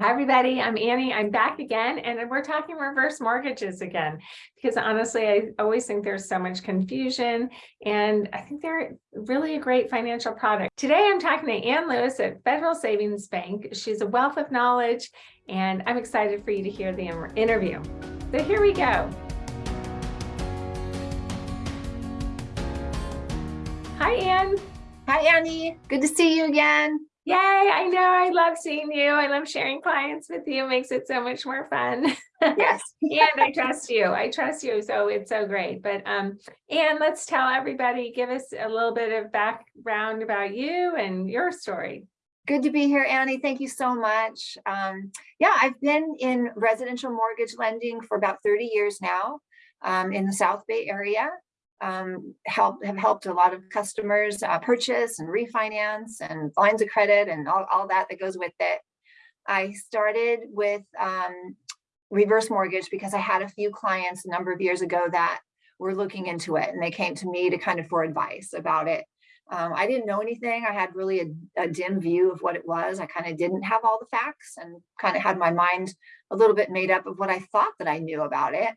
Hi, everybody. I'm Annie. I'm back again, and we're talking reverse mortgages again, because honestly, I always think there's so much confusion, and I think they're really a great financial product. Today, I'm talking to Ann Lewis at Federal Savings Bank. She's a wealth of knowledge, and I'm excited for you to hear the interview. So here we go. Hi, Ann. Hi, Annie. Good to see you again. Yay, I know. I love seeing you. I love sharing clients with you. It makes it so much more fun. Yes. and I trust you. I trust you. So it's so great. But um, and let's tell everybody, give us a little bit of background about you and your story. Good to be here, Annie. Thank you so much. Um, yeah, I've been in residential mortgage lending for about 30 years now um, in the South Bay area um, help have helped a lot of customers uh, purchase and refinance and lines of credit and all, all that that goes with it. I started with um, reverse mortgage because I had a few clients a number of years ago that were looking into it and they came to me to kind of for advice about it. Um, I didn't know anything. I had really a, a dim view of what it was. I kind of didn't have all the facts and kind of had my mind a little bit made up of what I thought that I knew about it.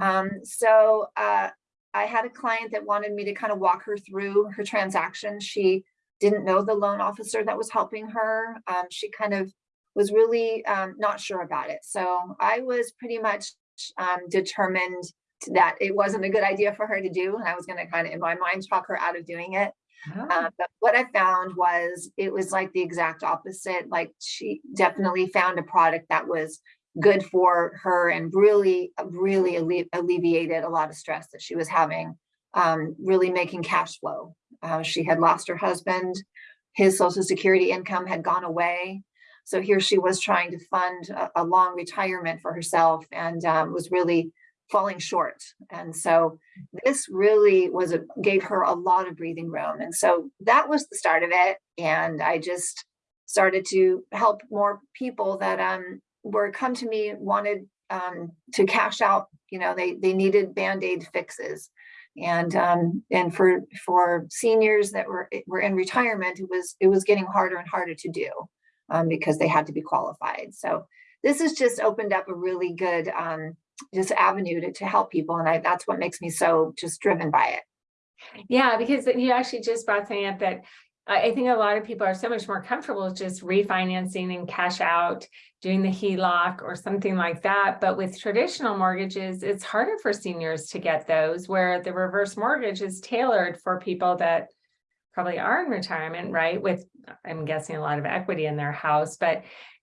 Mm-hmm. Um, so uh, I had a client that wanted me to kind of walk her through her transaction. She didn't know the loan officer that was helping her. Um, she kind of was really um, not sure about it. So I was pretty much um, determined that it wasn't a good idea for her to do. And I was going to kind of, in my mind, talk her out of doing it. Oh. Uh, but what I found was it was like the exact opposite. Like she definitely found a product that was good for her and really, really alle alleviated a lot of stress that she was having, um, really making cash flow. Uh, she had lost her husband, his social security income had gone away. So here she was trying to fund a, a long retirement for herself and um, was really falling short. And so this really was a, gave her a lot of breathing room. And so that was the start of it. And I just started to help more people that um, were come to me wanted um, to cash out, you know, they, they needed band-aid fixes. And um, and for for seniors that were were in retirement, it was it was getting harder and harder to do um, because they had to be qualified. So this has just opened up a really good um, just avenue to, to help people. And I, that's what makes me so just driven by it. Yeah, because you actually just brought something up that I think a lot of people are so much more comfortable just refinancing and cash out, doing the HELOC or something like that. But with traditional mortgages, it's harder for seniors to get those where the reverse mortgage is tailored for people that probably are in retirement, right? With, I'm guessing a lot of equity in their house, but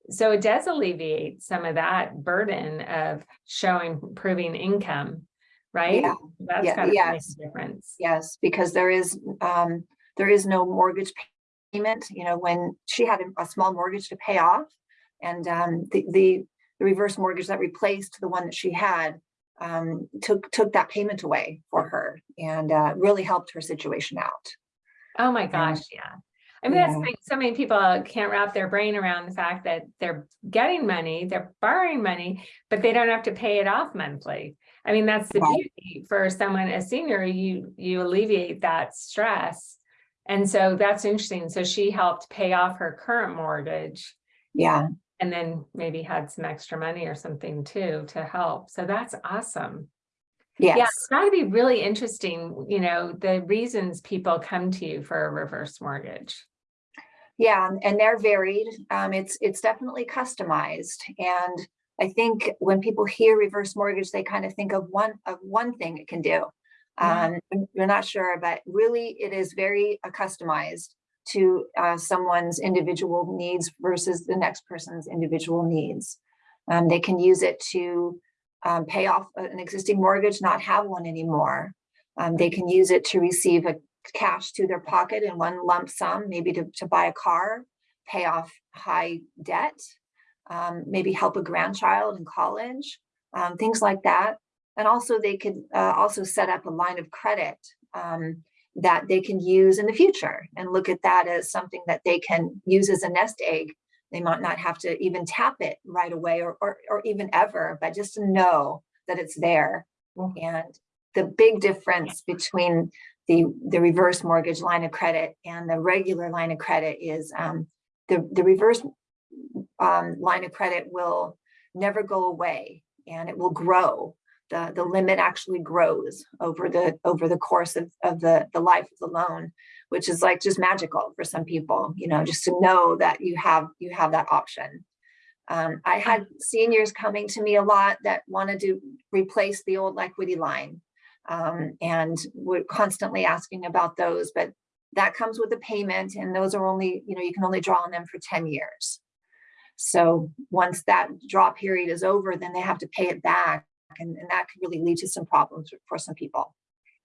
so it does alleviate some of that burden of showing, proving income, right? Yeah. That's yeah. got to yes. difference. Yes, because there is, um, there is no mortgage payment. You know, when she had a, small mortgage to pay off and um, the, the, the, reverse mortgage that replaced the one that she had um, took, took that payment away for her and uh, really helped her situation out. Oh my gosh, yeah. I mean, that's so many people can't wrap their brain around the fact that they're getting money, they're borrowing money, but they don't have to pay it off monthly. I mean, that's the beauty for someone, a senior, you, you alleviate that stress and so that's interesting. So she helped pay off her current mortgage. Yeah. And then maybe had some extra money or something too to help. So that's awesome. Yes. Yeah, it's got to be really interesting, you know, the reasons people come to you for a reverse mortgage. Yeah, and they're varied. Um, it's it's definitely customized. And I think when people hear reverse mortgage, they kind of think of one of one thing it can do. Um, you're not sure, but really it is very uh, customized to uh, someone's individual needs versus the next person's individual needs. Um, they can use it to um, pay off an existing mortgage, not have one anymore. Um, they can use it to receive a cash to their pocket in one lump sum, maybe to, to buy a car, pay off high debt, um, maybe help a grandchild in college, um, things like that. And also they could uh, also set up a line of credit um, that they can use in the future and look at that as something that they can use as a nest egg. They might not have to even tap it right away or, or, or even ever, but just to know that it's there. Mm. And the big difference between the, the reverse mortgage line of credit and the regular line of credit is um, the, the reverse um, line of credit will never go away and it will grow. The, the limit actually grows over the over the course of, of the, the life of the loan, which is like just magical for some people, you know, just to know that you have you have that option. Um, I had seniors coming to me a lot that wanted to replace the old equity line. Um, and we're constantly asking about those, but that comes with a payment and those are only, you know, you can only draw on them for 10 years. So once that draw period is over, then they have to pay it back. And, and that could really lead to some problems for some people.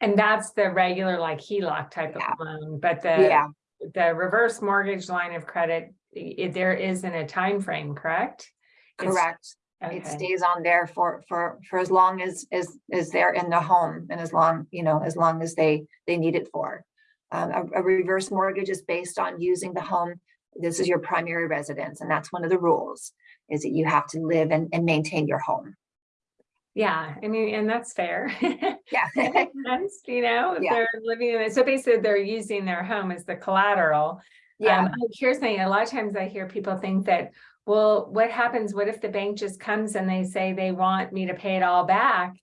And that's the regular like HELOC type Yeah. of loan, but the, Yeah, the reverse mortgage line of credit, i- there isn't a time frame, correct? It's- correct. It stays on there for, for, for as long as, as, as they're in the home and as long, you know, as long as they, they need it for. Um, a, a reverse mortgage is based on using the home. This is your primary residence and that's one of the rules is that you have to live and, and maintain your home. Yeah, I mean, and that's fair. Yeah. Sense, you know, Yeah. they're living in it, so basically they're using their home as the collateral. Yeah, Um, oh, here's something, a lot of times I hear people think that, well, what happens, what if the bank just comes and they say they want me to pay it all back?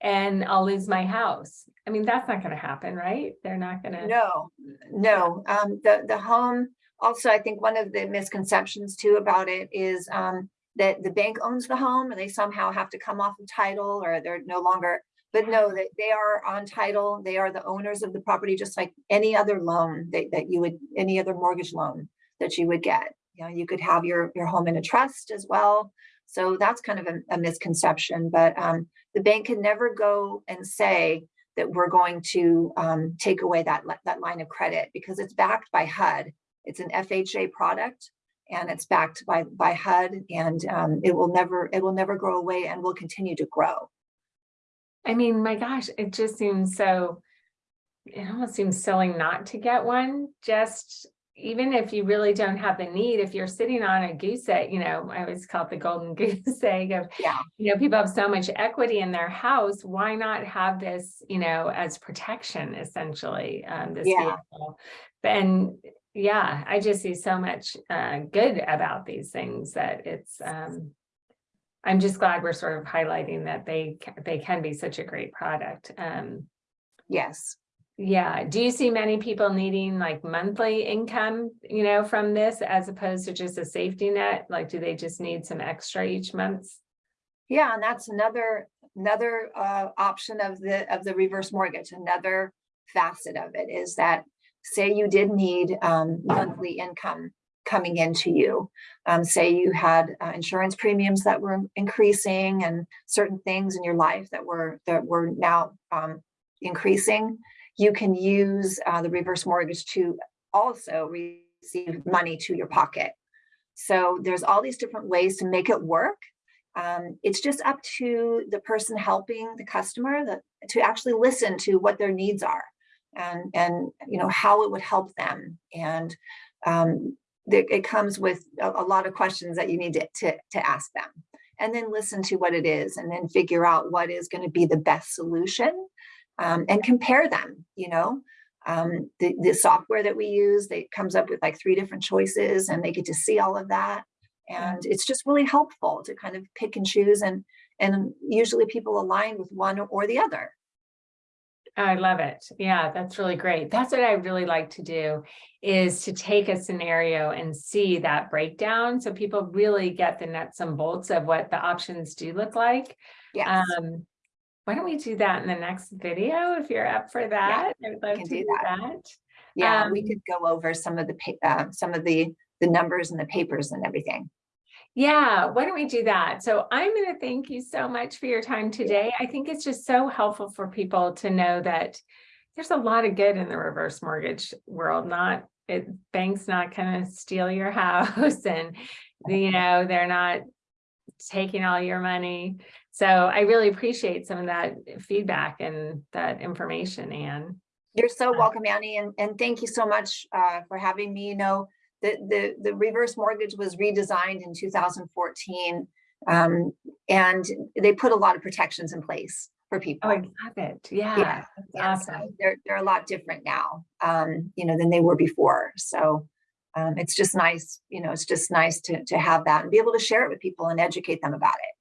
And I'll lose my house. I mean, that's not gonna happen, right? They're not gonna. no, no, um, the, the home, also, I think one of the misconceptions too about it is, um, that the bank owns the home and they somehow have to come off of title or they're no longer, but no, that they are on title, they are the owners of the property, just like any other loan that, that you would, any other mortgage loan that you would get. You know, you could have your, your home in a trust as well. So that's kind of a, a misconception, but, um, the bank can never go and say that we're going to, um, take away that, that line of credit because it's backed by HUD. It's an FHA product and it's backed by, by HUD and, um, it will never, it will never grow away and will continue to grow. I mean, my gosh, it just seems so, it almost seems silly not to get one, just even if you really don't have the need, if you're sitting on a goose egg, you know, I always call it the golden goose egg of, Yeah. you know, people have so much equity in their house, why not have this, you know, as protection essentially, um, this Yeah. vehicle? And yeah, I just see so much, uh, good about these things that it's, um, I'm just glad we're sort of highlighting that they, they can be such a great product. Um, Yes. yeah, do you see many people needing like monthly income, you know, from this as opposed to just a safety net? Like, do they just need some extra each month? Yeah, and that's another, another uh, option of the, of the reverse mortgage, another facet of it is that, say you did need um, monthly income coming into you. Um, Say you had uh, insurance premiums that were increasing and certain things in your life that were, that were now um, increasing. You can use uh, the reverse mortgage to also receive money to your pocket. So there's all these different ways to make it work. Um, it's just up to the person helping the customer that to actually listen to what their needs are and and you know how it would help them. And um, it comes with a, lot of questions that you need to, to to ask them and then listen to what it is and then figure out what is going to be the best solution um, and compare them you know? Um, the, the software that we use they comes up with like three different choices and they get to see all of that. And it's just really helpful to kind of pick and choose and and usually people align with one or the other I love it. Yeah, that's really great. That's what I really like to do is to take a scenario and see that breakdown. So people really get the nuts and bolts of what the options do look like. yes Um, why don't we do that in the next video if you're up for that? I would love to do that. that. yeah we um, could go over some of the uh, some of the the numbers and the papers and everything Yeah, why don't we do that? So I'm going to thank you so much for your time today. I think it's just so helpful for people to know that there's a lot of good in the reverse mortgage world, not it, banks not going to steal your house and, you know, they're not taking all your money. So I really appreciate some of that feedback and that information, Ann. you're so Uh, welcome annie and and thank you so much uh, for having me you know the the the reverse mortgage was redesigned in 2014 um, and they put a lot of protections in place for people Oh, I love it. Yeah, Yeah, Yeah, so awesome. they're, they're a lot different now, um, you know, than they were before. So um, it's just nice, you know, it's just nice to, to have that and be able to share it with people and educate them about it.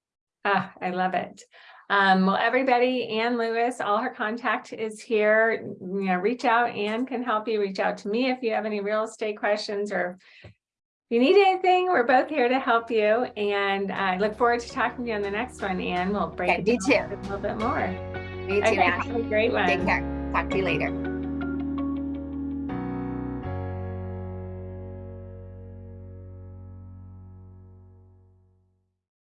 Ah, I love it. Um, well, everybody, Ann Lewis, all her contact is here. You know, reach out. Ann can help you. Reach out to me if you have any real estate questions or if you need anything, we're both here to help you. And I look forward to talking to you on the next one, Ann. We'll break Okay, it down too. a little bit more. Me too, Okay, Annie. have a great one. Take care. Talk to you later.